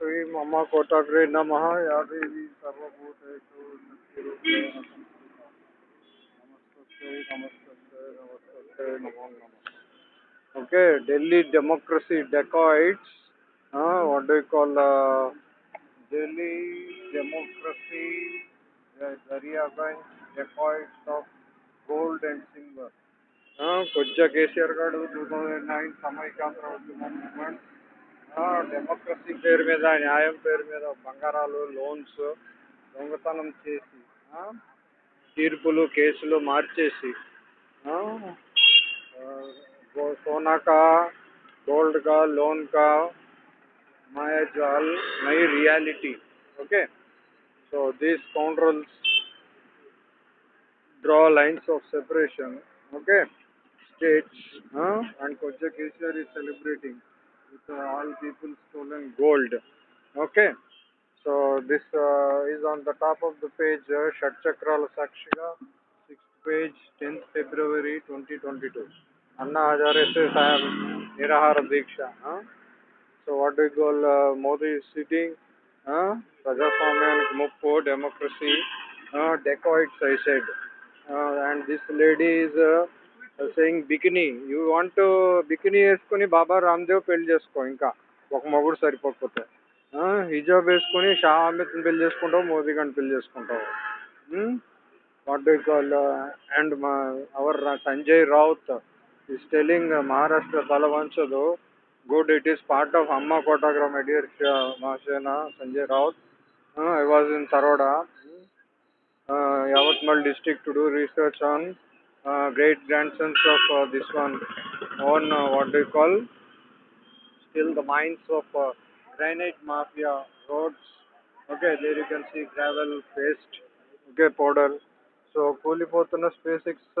श्री मम कौटाग्रे नम। या okay daily democracy dacoits call daily democracy of gold and silver कुछ केसीआर गुड नाइन सामयिक मूवमेंट డెమోక్రసీ పేరు మీద న్యాయం పేరు మీద బంగారాలు లోన్స్ దొంగతనం చేసి తీర్పులు కేసులు మార్చేసి సోనాకా గోల్డ్కా లోన్కా మ్యాజ్ all my reality okay? So these controls draw lines of separation okay? States and కొంచెం కేసీఆర్ ఈ celebrating with uh, all people stolen gold. Okay? So this uh, is on the top of the page uh, Shatchakrala Sakshiga 6th page 10th February 2022 Anna Hazare says I am Nirahara Diksha huh? so what do you call uh, Modi is sitting huh? Rajaswamyan's Muppo democracy uh, dacoits I said. Uh, and this lady is uh, saying bikini you want bikini వేసుకుని బాబా రామ్దేవ్ పెళ్ళి చేసుకో ఇంకా. ఒక మొగుడు సరిపోకపోతే. హిజాబ్ వేసుకొని షా అమిత్ని పెళ్ళి చేసుకుంటావు మోదీ గారిని పెళ్ళి చేసుకుంటావు. వాట్ డూ కాల్ అండ్ మా our Sanjay Raut is telling Maharashtra తల వంచదు it is part of Amma Kotagram ఎడియర్ my Sanjay uh, I was in Taroda Yavatmal district to do research on district to do research on uh, great grandsons of uh, this one on uh, what do you call still the mines of uh, granite mafia roads okay there you can see gravel paste okay powder so కూలిపోతున్న space X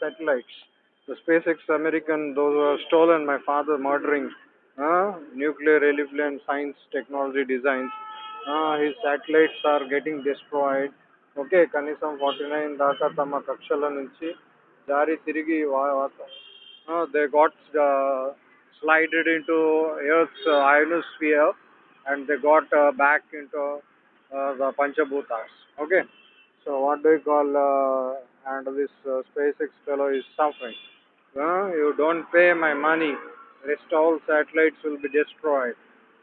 satellites the SpaceX American, those were stolen, my father murdering uh, nuclear, alien science, technology designs. Uh, his satellites are getting destroyed. Okay కనీసం forty nine దాకా తమ కక్షల నుంచి Dari Tirigi uh, they got uh, slided into Earth's uh, ionosphere and they got uh, back into uh, the Panchabhutas. Okay, so what do you call and this SpaceX fellow is suffering? you don't pay my money, rest all satellites will be destroyed.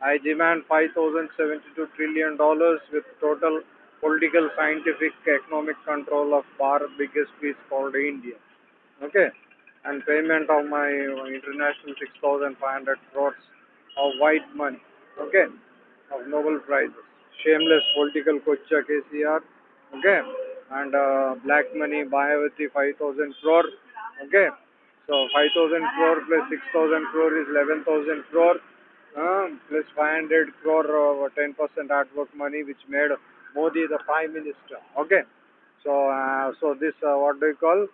I demand 5072 trillion dollars with total political, scientific, economic control of our biggest piece called India. Okay, and payment of my international 6,500 crores of white money. Okay, of Nobel prizes. Shameless political kocha KCR. Okay, and uh, black money Mayavati 5,000 crore. Okay, so 5,000 crore plus 6,000 crore is 11,000 crore. Uh, plus 500 crore uh, 10% artwork money which made Modi the prime minister. Okay, so uh, so this uh, what do you call?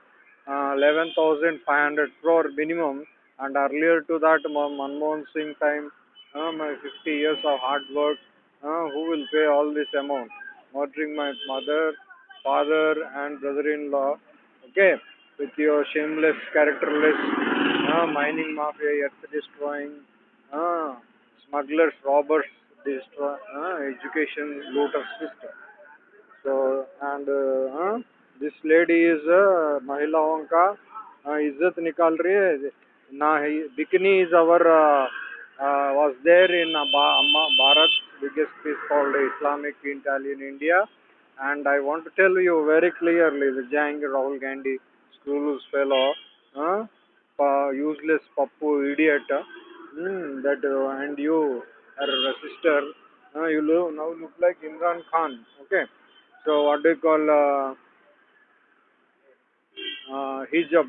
Uh, 11,500 crore minimum, and earlier to that Ma- Manmohan Singh time, my 50 years of hard work. Uh, who will pay all this amount? Murdering my mother, father, and brother-in-law. Okay, with your shameless, characterless uh, mining mafia, earth destroying, uh, smugglers, robbers, destroy uh, education looters system. So and uh, uh, this lady is uh, महिलाओं का uh, इज्जत निकाल रही है ना ही bikini is our uh, uh, was there in uh, Ba- Amma- Bharat biggest piece called Islamic Italian India and I want to tell you very clearly the Jang Rahul Gandhi school's fellow uh, uh, useless pappu idiot uh, mm, that uh, and you her sister uh, you look, now look like Imran Khan okay so what do you call uh, uh, hijab.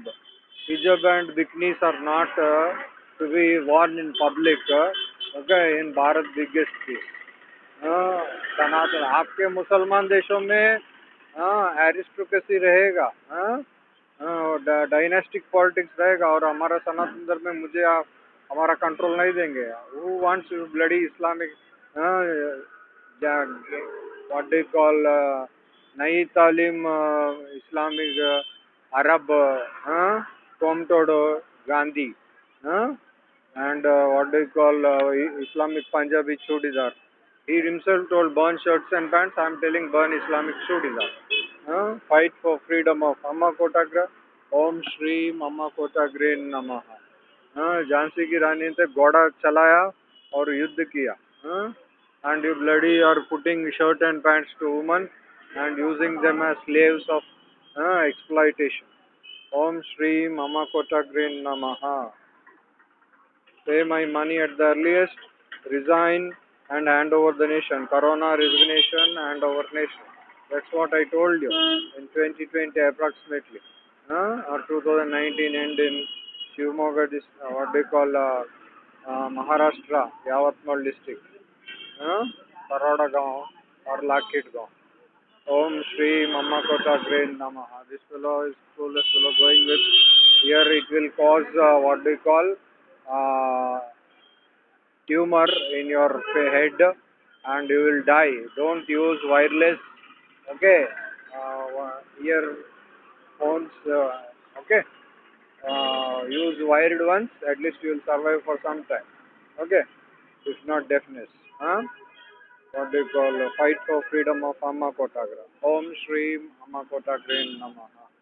Hijab and bikinis are not uh, to be worn in public. Uh, okay, in Bharat biggest. Uh, सनातन आपके मुसलमान देशों में aristocracy रहेगा dynastic politics रहेगा और हमारा सनातन धर्म में मुझे आप हमारा कंट्रोल नहीं देंगे who wants bloody Islamic you call uh, Nai Talim Islamic Arab, uh, Comtodo Gandhi, uh, and uh, what do you call uh, Islamic Punjabi Chudidar. He himself told burn shirts and pants. I am telling burn Islamic Chudidar. Uh, fight for freedom of Amma Kotagra. Om Shri Amma Kotagre नमः हाँ झांसी की रानी ने घोड़ा चलाया और युद्ध किया हाँ एंड यू ब्लडी और putting shirt and pants to woman and using them as slaves of exploitation. Om Shri Mama Kotagrin Namaha. Pay my money at the earliest, resign and hand over the nation. Corona resignation and over nation. That's what I told you in 2020 approximately. Uh, or 2019 end in Shivamogga, dis- uh, what they call uh, uh, Maharashtra, Yavatmal district. Uh, Paroda Gaon or Lakit Gaon. Om Shri Mama Kota Grain Namaha. This fellow is clueless fellow going with here it will cause uh, what do you call uh, tumor in your head and you will die. Don't use wireless. Okay. Uh, earphones. Uh, okay. Uh, use wired ones. At least you will survive for some time. Okay. If not deafness. Huh? What they call fight for freedom of Amma Kotagra. Om Shri Amma Kotagra Namaha.